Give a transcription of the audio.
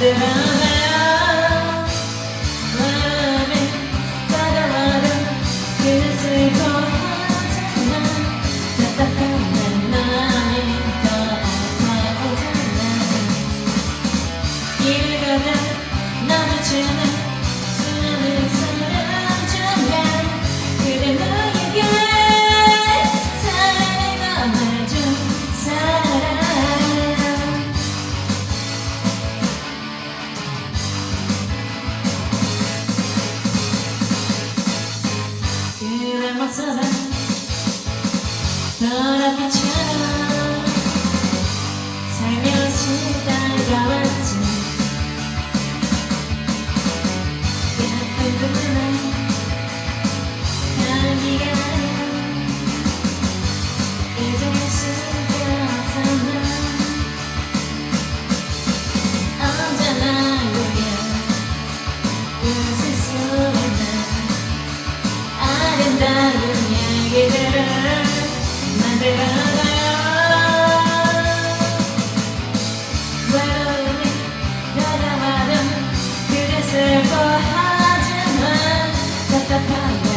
considerando masada Tarakachi 세계를 만들어가요 외로움이 다가와면 그대 슬퍼하지만 답답한